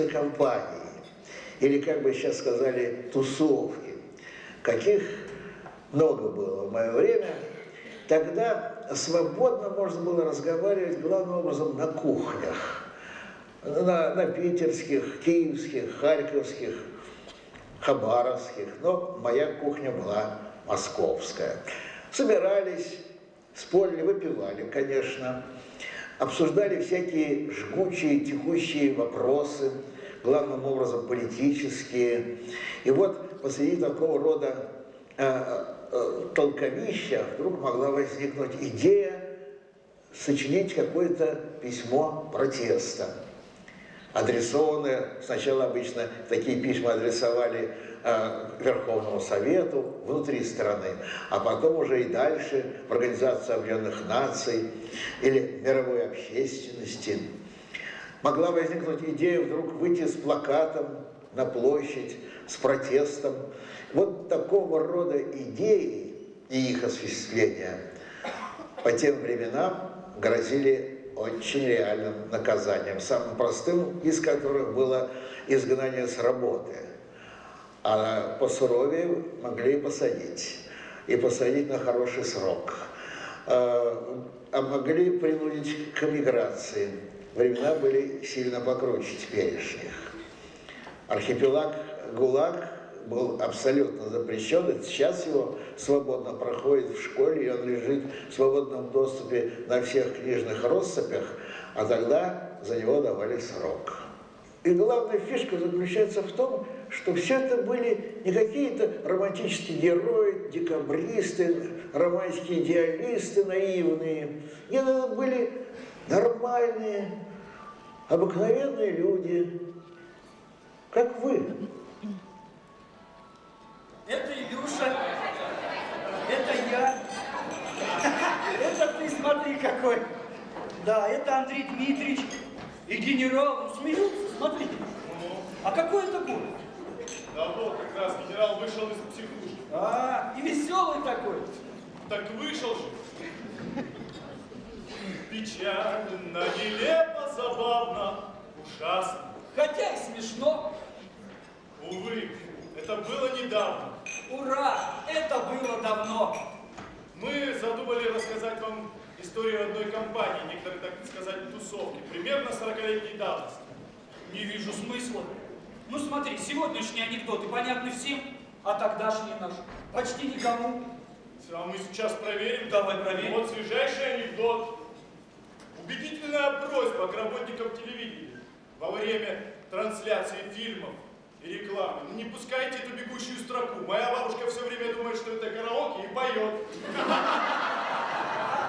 дружественной компании, или, как бы сейчас сказали, тусовки, каких много было в мое время. Тогда свободно можно было разговаривать главным образом на кухнях, на, на питерских, киевских, харьковских, хабаровских, но моя кухня была московская. Собирались, спорили, выпивали, конечно, обсуждали всякие жгучие, текущие вопросы, главным образом политические. И вот посреди такого рода э, э, толковища вдруг могла возникнуть идея сочинить какое-то письмо протеста адресованные, сначала обычно такие письма адресовали э, Верховному Совету внутри страны, а потом уже и дальше в Организацию Объединенных Наций или мировой общественности. Могла возникнуть идея вдруг выйти с плакатом на площадь, с протестом. Вот такого рода идеи и их осуществление по тем временам грозили очень реальным наказанием, самым простым из которых было изгнание с работы. А по суровее могли посадить, и посадить на хороший срок. А, а могли принудить к эмиграции. Времена были сильно покруче теперешних. Архипелаг ГУЛАГ был абсолютно запрещен, сейчас его свободно проходит в школе, и он лежит в свободном доступе на всех книжных россыпях, а тогда за него давали срок. И главная фишка заключается в том, что все это были не какие-то романтические герои, декабристы, романтические идеалисты наивные. Нет, это были нормальные, обыкновенные люди, как вы. Это Илюша. Это я. Это ты смотри какой. Да, это Андрей Дмитриевич. И генерал. Ну, смеются, смотрите. А какой это год? Да вот, как раз генерал вышел из психушки. А, и веселый такой. Так вышел же. Печально, нелепо, забавно, ужасно. Хотя и смешно. Увы, это было недавно. Ура! Это было давно. Мы задумали рассказать вам историю одной компании, некоторые, так сказать, тусовки, примерно 40-летней давности. Не вижу смысла. Ну смотри, сегодняшние анекдоты понятны всем, а тогдашние наши почти никому. А мы сейчас проверим. Давай проверим. Вот свежайший анекдот. Убедительная просьба к работникам телевидения во время трансляции фильмов и рекламы. Не пускайте эту бегущую строку. Моя бабушка все время думает, что это караоке и поет.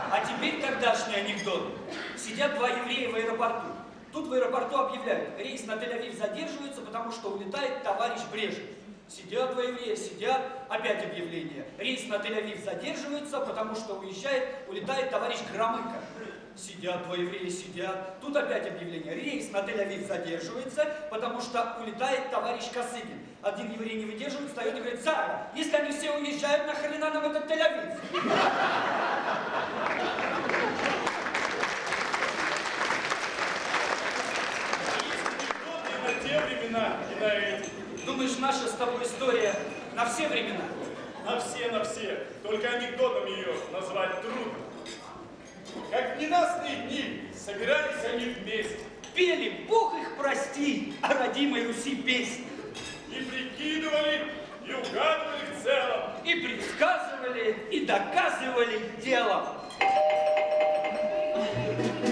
А теперь тогдашний анекдот. Сидят два еврея в аэропорту. Тут в аэропорту объявляют, рейс на Тель-Авив задерживается, потому что улетает товарищ Брежнев. Сидят два еврея, сидят, опять объявление. Рейс на Тель-Авив задерживается, потому что уезжает, улетает товарищ Громыко. Сидят два еврея, сидят. Тут опять объявление. Рейс на Тель-Авив задерживается, потому что улетает товарищ Косыгин. Один еврей не выдерживает, встает и говорит, Зара, если они все уезжают, нахрена нам этот Тель-Авив? Думаешь, наша с тобой история на все времена? На все, на все. Только анекдотом ее назвать трудно. Как в ненастные дни собирались они вместе. Пели, Бог их прости, о родимой Руси песни. И прикидывали, и угадывали в целом. И предсказывали, и доказывали делом. метров на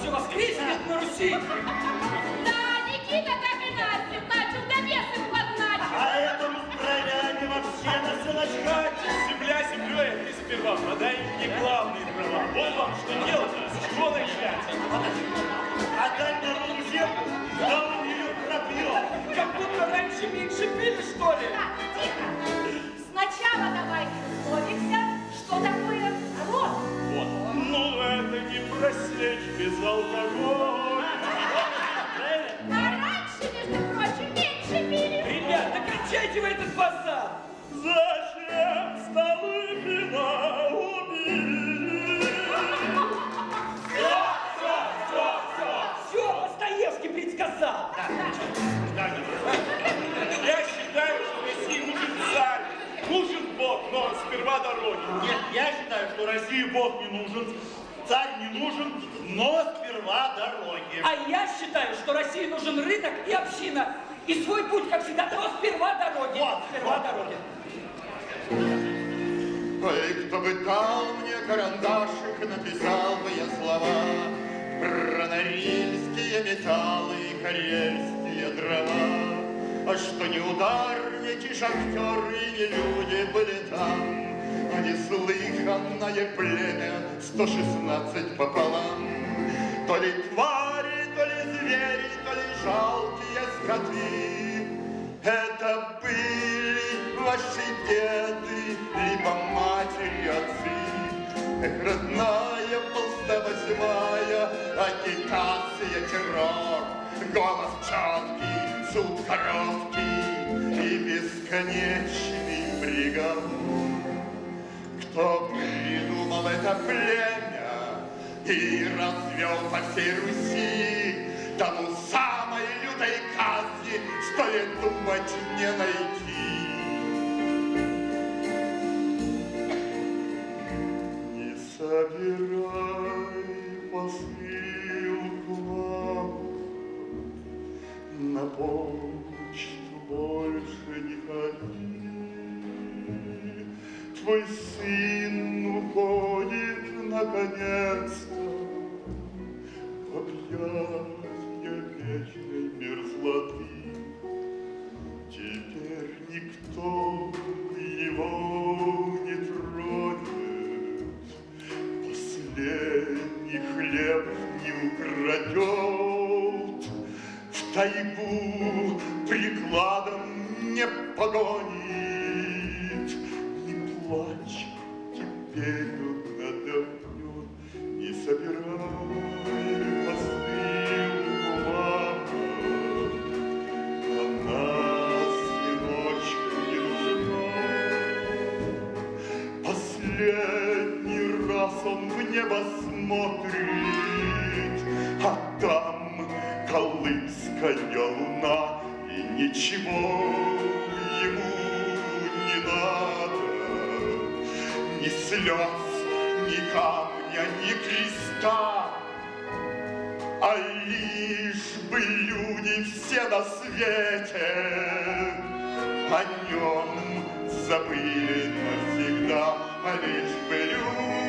все воскреснет на Руси. Да, Никита так и Настя начал до бесов подначить. А этому здравяне вообще на все начхать. Земля землей, а ты сперва подай мне главные права. Вот вам что делать, с чего начать. Отдай народу землю, да он ее пропьет. Как будто раньше меньше пили, что ли? Так, тихо. Сначала давайте условимся, что такое не просечь без алкоголя. А раньше, между прочим, меньше пили. Ребята, кричайте в этот базар! Зачем столы вина убили? Все, Достоевский предсказал! Я считаю, что России нужен царь, нужен Бог, но сперва дороги. Нет, я считаю, что России Бог не нужен, царь не нужен, но сперва дороги. А я считаю, что России нужен рынок и община. И свой путь, как всегда, но сперва дороги. Вот, сперва вот. дороги. Ой, кто бы дал мне карандашик, написал бы я слова Про норильские металлы и карельские дрова. А что не ударники, шахтеры не люди были там, А неслыханное племя 116 пополам. То ли твари, то ли звери, то ли жалкие скоты. Это были ваши деды, по матери отцы. Эх, родная полста восьмая, агитация, террор, голос четкий, суд короткий и бесконечный приговор. Кто придумал это племя и развел по всей Руси, тому самой лютой казни стоит думать не найти. Не собирай посылку, мама, на почту больше не ходи. Твой сын уходит наконец-то в объятия вечной мерзлоты. Теперь никто его не тронет, Последний хлеб не украдет, В тайгу прикладом не погонит. Не плачь, теперь он отдохнет, Не собирай посылку, мама, она сыночку не нужна. Последний раз он в небо смотрит, а там колымская луна, и ничего ему не надо. Ни слез, ни камня, ни креста, а лишь бы люди все на свете о нем забыли навсегда, а лишь бы люди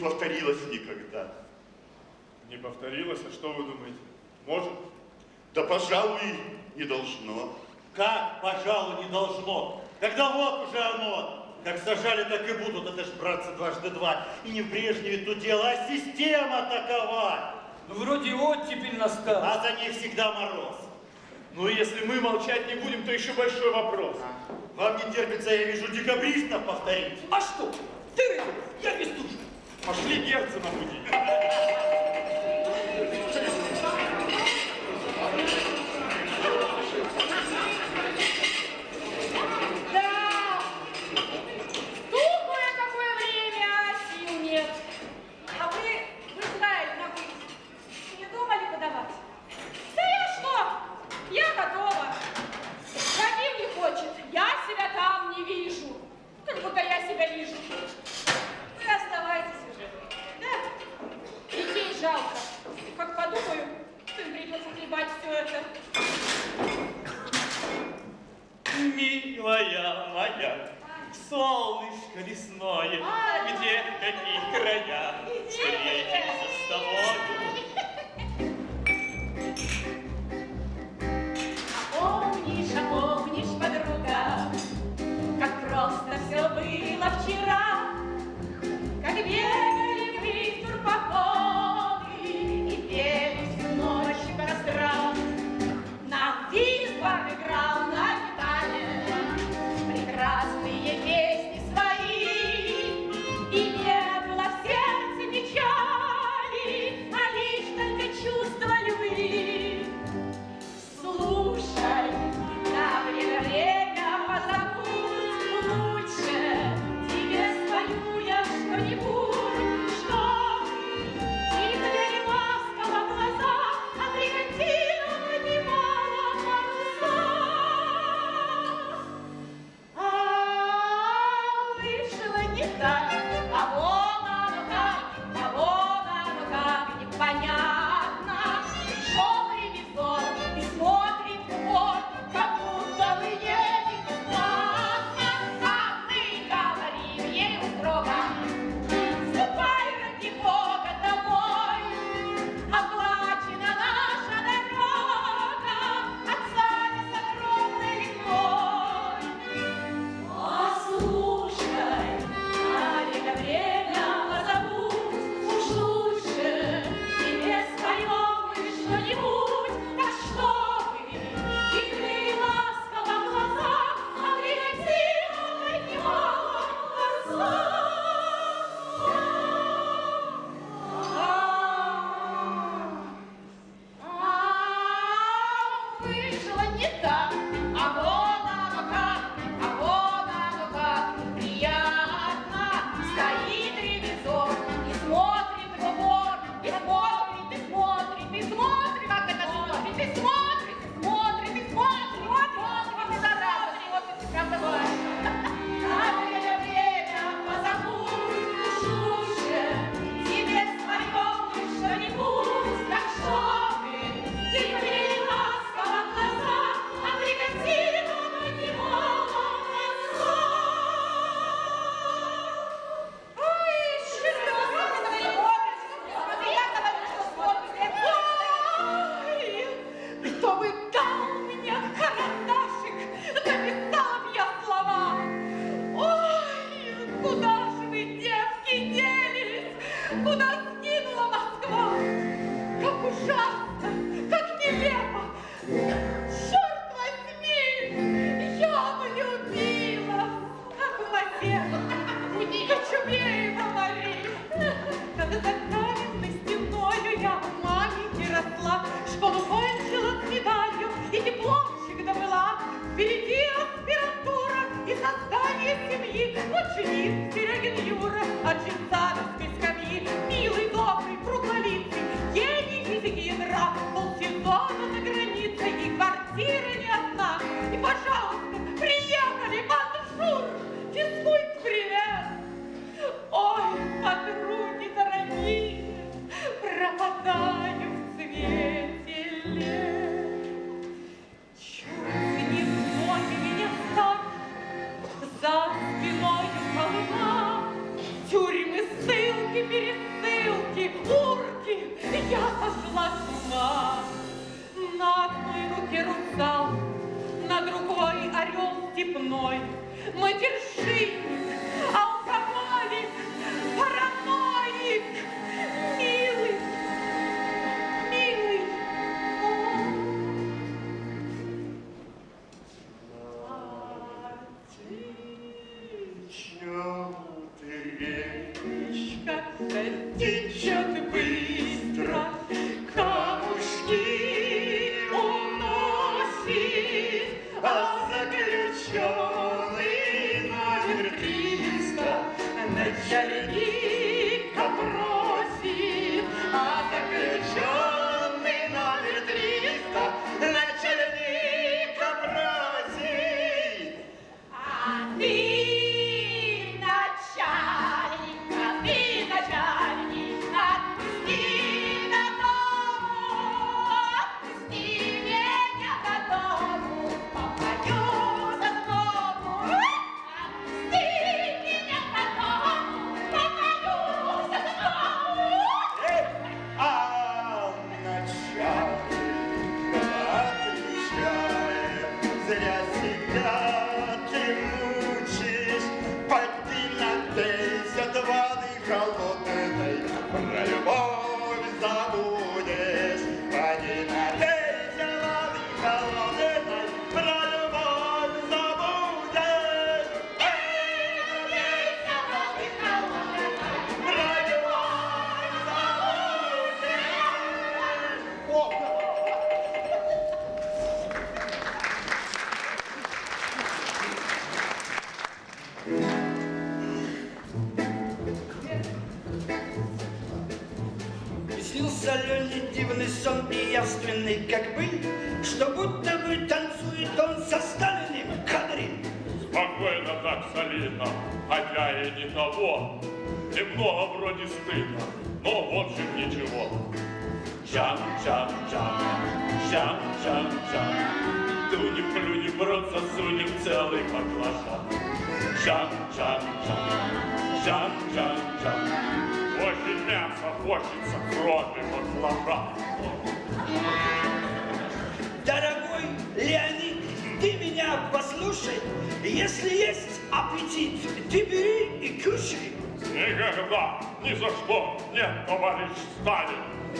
повторилось никогда. Не повторилось, а что вы думаете? Может? Да, пожалуй, не должно. Как, пожалуй, не должно? Тогда вот уже оно. Как сажали, так и будут. Это ж, братцы, дважды два. И не прежнее то дело, а система такова. Ну, вроде оттепель настал. А за ней всегда мороз. Ну, если мы молчать не будем, то еще большой вопрос. А? Вам не терпится, я вижу, декабристов повторить. А что? Ты, я без души. Пошли Герцена будить.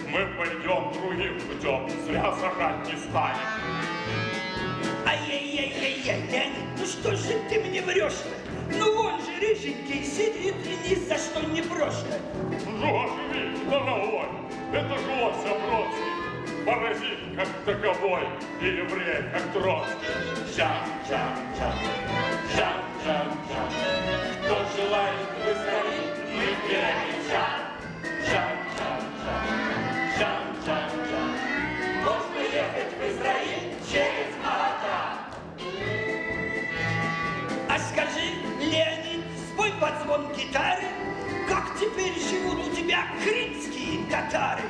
Мы пойдем другим путем, зря сажать не станем. Ай-яй-яй-яй-яй, Леонид, ну что же ты мне врешь-то? Ну вон же рыженький сидит и ни за что не брошь-то. Живи, дорогой, это же Ося Бродский, паразит как таковой и еврей как Троцкий. Чам-чам-чам, чам-чам-чам. Кто желает выздороветь, мы перекричам. Гитары, как теперь живут у тебя крымские татары?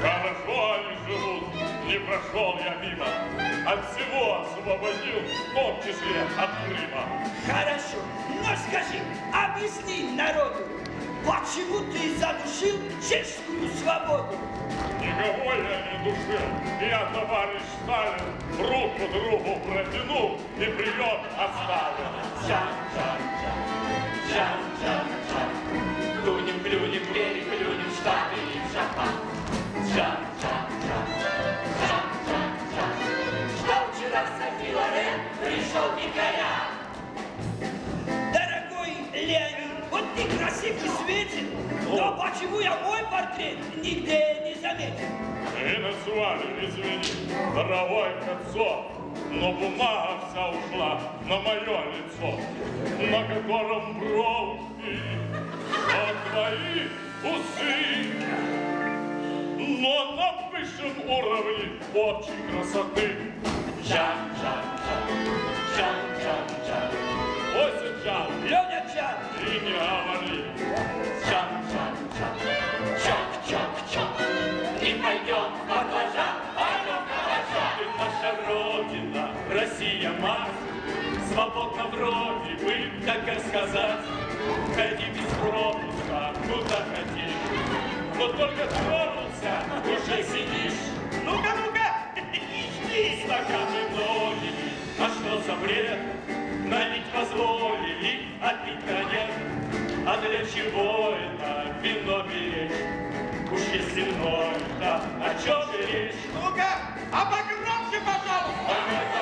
Хорошо они живут, не прошел я мимо. От всего освободил, в том числе от Крыма. Хорошо, но скажи, объясни народу, почему ты задушил чешскую свободу? Никого я не душил. Я, товарищ Сталин, руку другу протянул и прием оставил. Чам-чам-чам, чам-чам-чам. Плюнем, плюнем, переплюнем Штаты и Джапан. Чам-чам-чам, чам-чам-чам. Что вчера Софи Лорен пришел дикаря. Дорогой Леонид, вот ты красив и но почему я мой портрет нигде не заметил? И назвали, извини, дорогой Кольцов, но бумага вся ушла на мое лицо, на котором бровки, а твои усы. но на высшем уровне общей красоты. Жан, Жан, Жан, Жан, Жан, Жан. Осень Жан, Леня Чан, и Россия, мать, Свободно вроде бы, как и сказать, Ходи без пропуска, куда хотишь, Но только тронулся, уже сидишь. ну-ка, ну-ка, ищи. Стаканы многие, а что за бред? Налить позволили, а пить конец. А для чего это вино беречь? Уж если вновь, да, о чем же речь? Ну-ка, а погромче, пожалуйста.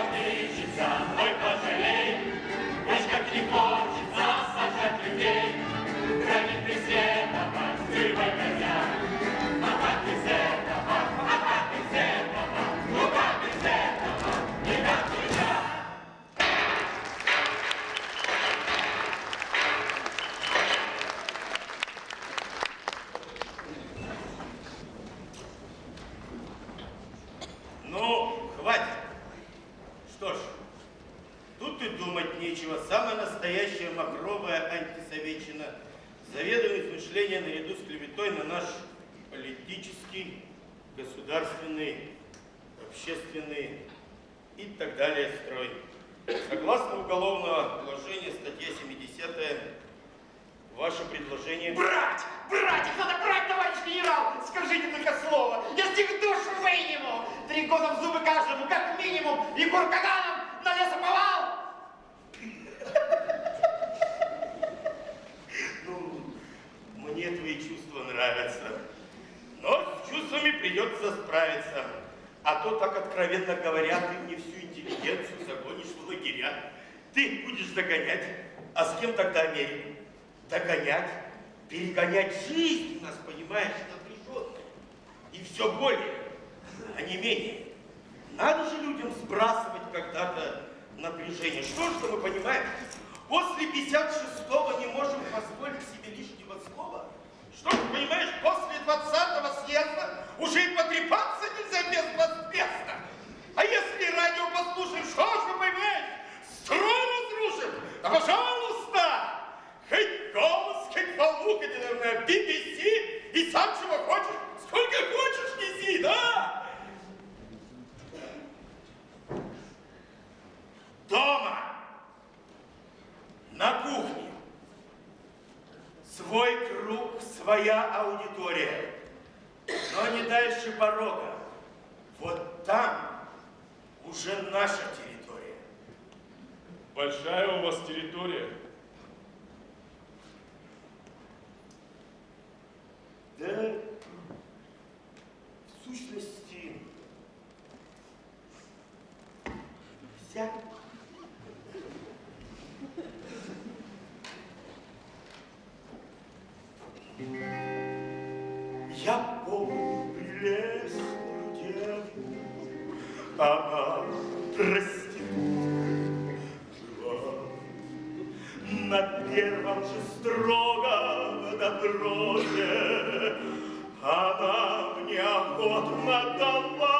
Настоящая махровая антисоветчина. Заведомое измышление наряду с клеветой на наш политический, государственный, общественный и так далее строй. Согласно уголовного положения, статья 70 ваше предложение... Брать! Брать! Их надо брать, товарищ генерал! Скажите только слово! Я с них душу выниму! Три года в зубы каждому, как минимум! Егор Каганов на лесоповал! Мне твои чувства нравятся. Но с чувствами придется справиться. А то, так откровенно говоря, ты мне всю интеллигенцию загонишь в лагеря. Ты будешь догонять. А с кем тогда Америку? Догонять, перегонять жизнь у нас, понимаешь, напряженная. И все более, а не менее. Надо же людям сбрасывать когда-то напряжение. Что ж мы понимаем? После 56-го не можем позволить себе лишнего слова. Что понимаешь, после 20-го съезда уже и потрепаться нельзя безвозмездно. А если радио послушаем, что ж вы понимаете? Строй разрушим! Да пожалуйста! Хоть голос, хоть хоть, наверное, BBC, и сам чего хочешь, сколько хочешь неси, да? Дома, на кухне, свой круг, своя аудитория, но не дальше порога. Вот там уже наша территория. Большая у вас территория. Да, в сущности, вся. Я помню прелестную деву, она проститутка. На первом же строгом допросе она мне охотно дала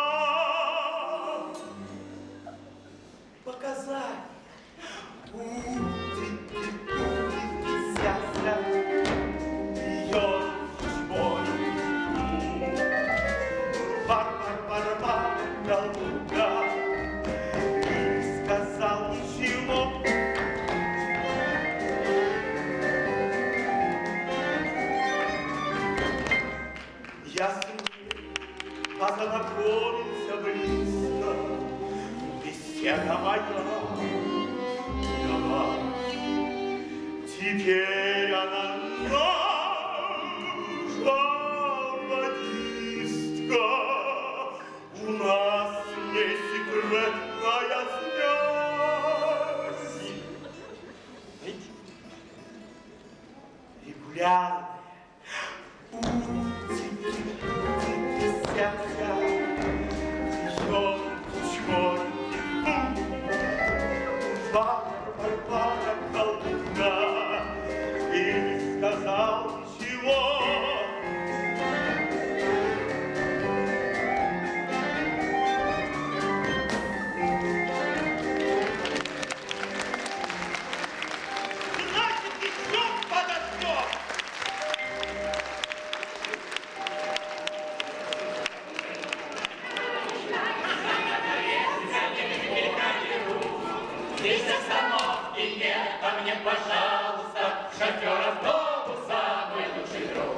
Здесь остановки нет, а мне, пожалуйста, шофер автобуса, мой лучший друг.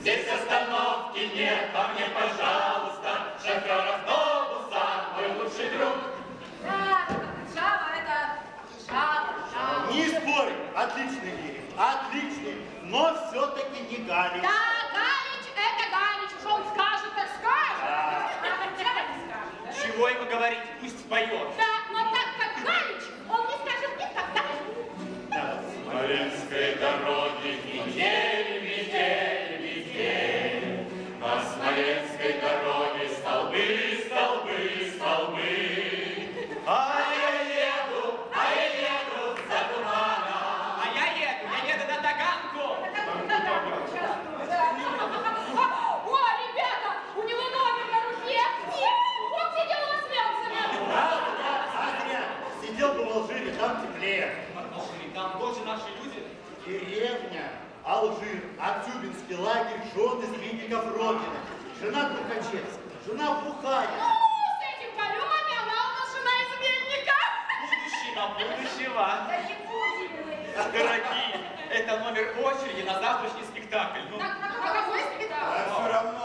Здесь остановки нет, а мне, пожалуйста, шофер автобуса, мой лучший друг. Да, жаба, это жаба, жаба. Не спорь, отличный лирик, отличный, но все-таки не Галич. Да, Галич, это Галич, что он скажет, так скажет. Да. А, Чего ему говорить, пусть поет. Да. Жены Звинников Родина. Жена Тухачевская, жена Бухарина. Ну, с этим Каленой она у нас жена изменника. Будущего, будущего. Да не будем. Дорогие, это номер очереди на завтрашний спектакль. Ну, На, на какой спектакль? все равно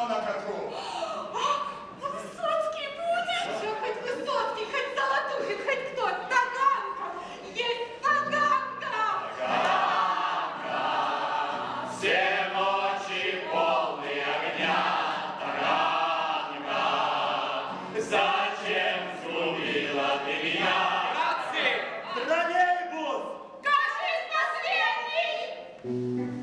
последний. И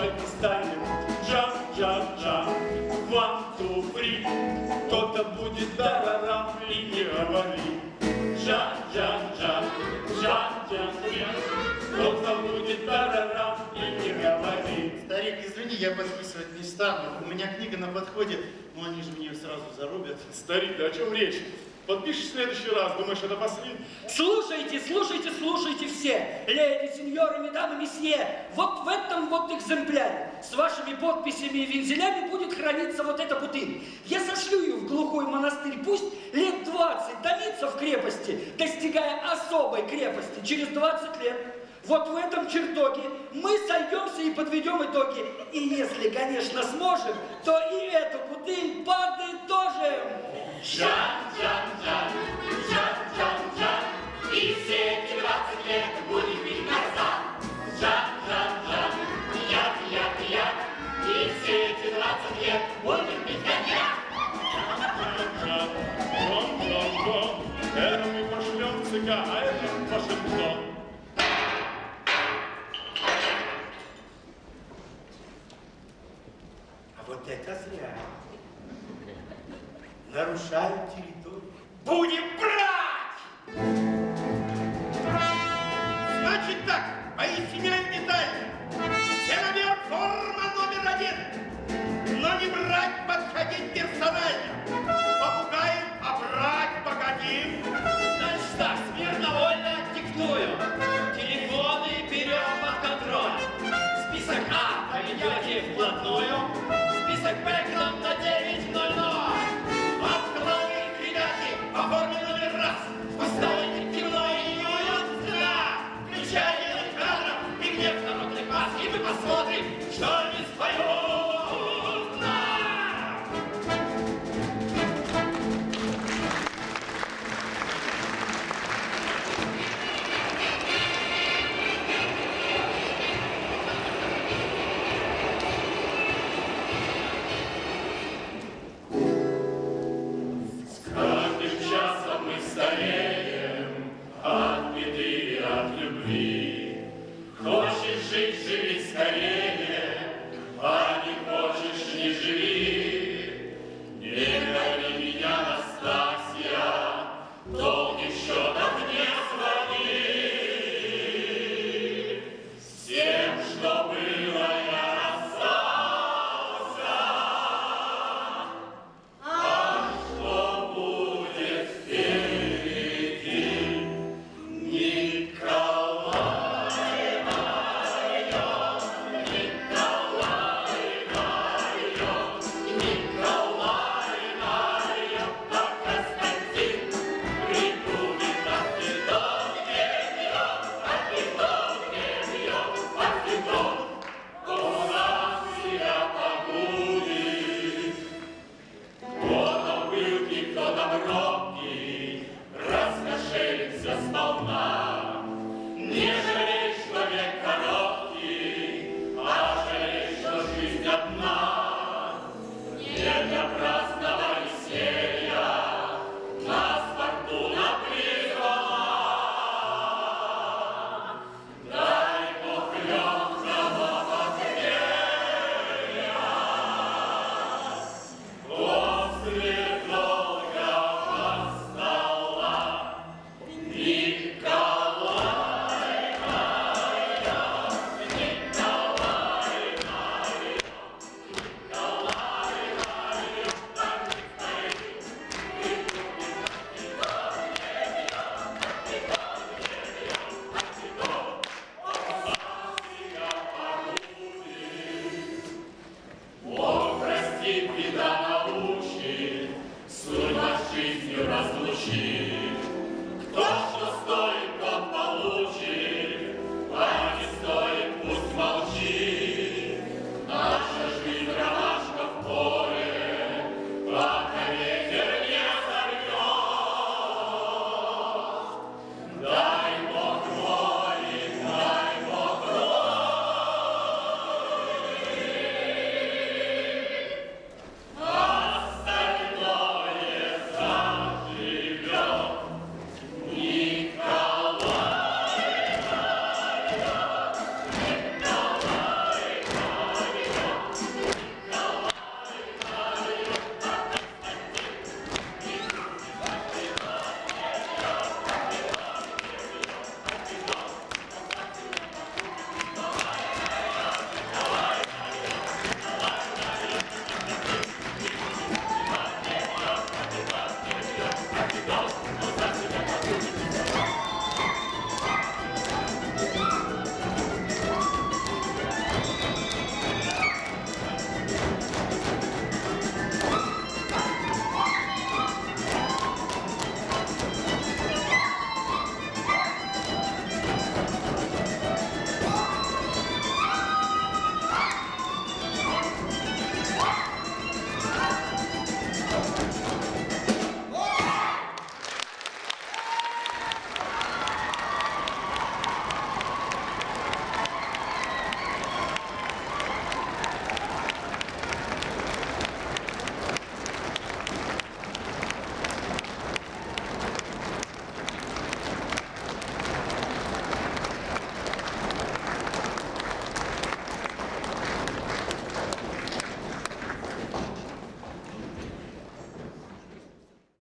плакать не станет. Джаз, джаз, джаз, one, two, three. Кто-то будет дарарам и не говори. Джаз, джаз, джаз, джаз, джаз, Кто-то будет дарарам и не говори. Старик, извини, я подписывать не стану. У меня книга на подходе, но они же меня сразу зарубят. Старик, да о чем речь? Подпишешь в следующий раз, думаешь, это последний? Слушайте, слушайте, слушайте все, леди, сеньоры, медамы, месье, вот в этом вот экземпляре с вашими подписями и вензелями будет храниться вот эта бутыль. Я сошлю ее в глухой монастырь, пусть лет 20 томится в крепости, достигая особой крепости через 20 лет. Вот в этом чертоге мы сойдемся и подведем итоги. И если, конечно, сможем, то и эту бутыль подытожим. Будем пить коньяк!